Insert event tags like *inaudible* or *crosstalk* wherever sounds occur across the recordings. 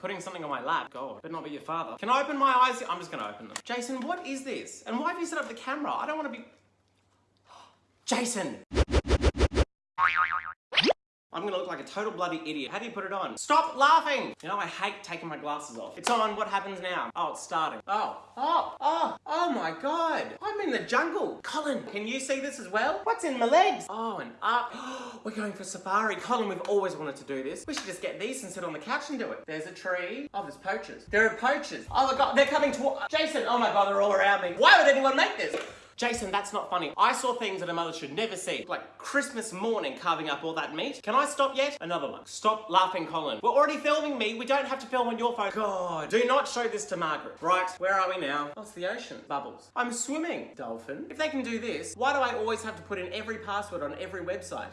Putting something on my lap. God, but not be your father. Can I open my eyes? I'm just gonna open them. Jason, what is this? And why have you set up the camera? I don't want to be... *gasps* Jason! I'm gonna look like a total bloody idiot. How do you put it on? Stop laughing! You know, I hate taking my glasses off. It's on, what happens now? Oh, it's starting. Oh, oh, oh, oh my god. In the jungle. Colin, can you see this as well? What's in my legs? Oh, and up. *gasps* We're going for safari. Colin, we've always wanted to do this. We should just get these and sit on the couch and do it. There's a tree. Oh, there's poachers. There are poachers. Oh my god, oh, they're coming toward- Jason, oh my god, they're all around me. Why would anyone make this? Jason, that's not funny. I saw things that a mother should never see. Like Christmas morning carving up all that meat. Can I stop yet? Another one. Stop laughing, Colin. We're already filming me. We don't have to film on your phone. God. Do not show this to Margaret. Right, where are we now? Oh, it's the ocean. Bubbles. I'm swimming. Dolphin. If they can do this, why do I always have to put in every password on every website?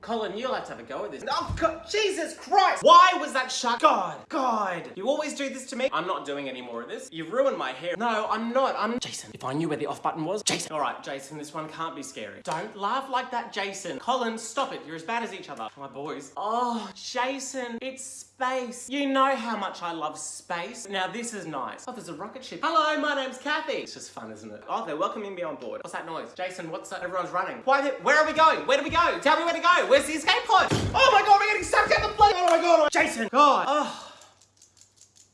Colin, you'll have to have a go at this. Oh, God, Jesus Christ! Why was that shut? God, God. You always do this to me. I'm not doing any more of this. You've ruined my hair. No, I'm not. I'm... Jason, if I knew where the off button was. Jason. All right, Jason, this one can't be scary. Don't laugh like that, Jason. Colin, stop it. You're as bad as each other. My boys. Oh, Jason, it's space. You know how much I love space. Now, this is nice. Oh, there's a rocket ship. Hello, my name's Kathy. It's just fun, isn't it? Oh, they're welcoming me on board. What's that noise? Jason, what's that? Everyone's running. Why? Where are we going? Where do we go? Tell me where to go. Where's the escape pod? Oh my god, we're getting sucked down the plane. Oh my god. Jason. God. Oh.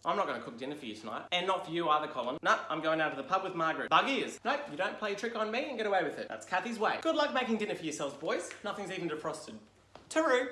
I'm not going to cook dinner for you tonight. And not for you either, Colin. No, I'm going out to the pub with Margaret. Bug ears. Nope, you don't play a trick on me and get away with it. That's Kathy's way. Good luck making dinner for yourselves, boys. Nothing's even defrosted. Taru.